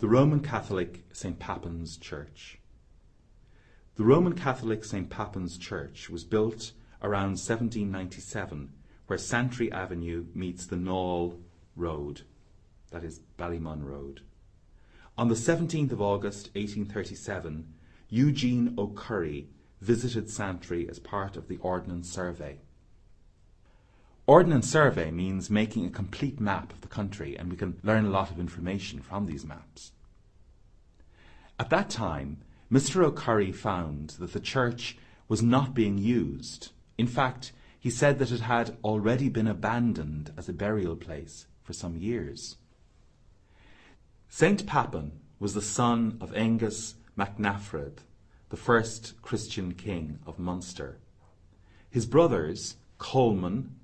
The Roman Catholic St. Papan's Church. The Roman Catholic St. Papan's Church was built around 1797 where Santry Avenue meets the Naul Road, that is Ballymun Road. On the 17th of August 1837, Eugene O'Curry visited Santry as part of the Ordnance Survey. Ordnance Survey means making a complete map of the country, and we can learn a lot of information from these maps. At that time, Mr. O'Curry found that the church was not being used. In fact, he said that it had already been abandoned as a burial place for some years. Saint Papan was the son of Angus MacNafredd, the first Christian king of Munster. His brothers, Colman,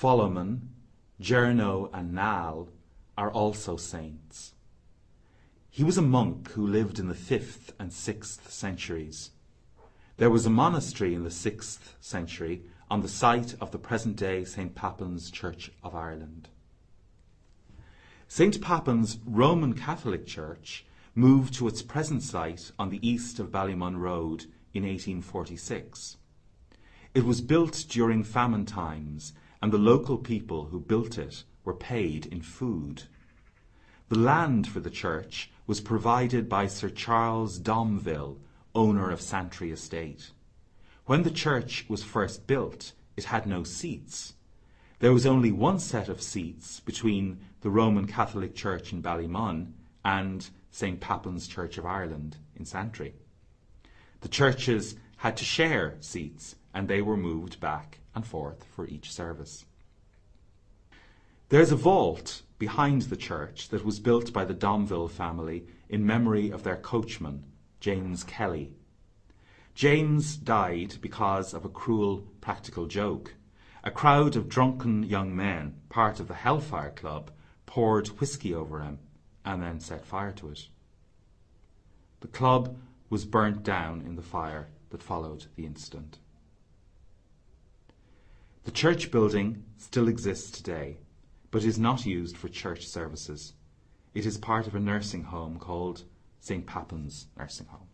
Folloman, Jerno, and Nall, are also saints. He was a monk who lived in the 5th and 6th centuries. There was a monastery in the 6th century on the site of the present-day St. Papan's Church of Ireland. St. Papan's Roman Catholic Church moved to its present site on the east of Ballymun Road in 1846. It was built during famine times and the local people who built it were paid in food. The land for the church was provided by Sir Charles Domvile, owner of Santry Estate. When the church was first built, it had no seats. There was only one set of seats between the Roman Catholic Church in Ballymun and St. Papan's Church of Ireland in Santry. The churches had to share seats and they were moved back and forth for each service. There's a vault behind the church that was built by the Domvile family in memory of their coachman, James Kelly. James died because of a cruel practical joke. A crowd of drunken young men, part of the Hellfire Club, poured whisky over him and then set fire to it. The club was burnt down in the fire that followed the incident. The church building still exists today, but is not used for church services. It is part of a nursing home called St. Papan's Nursing Home.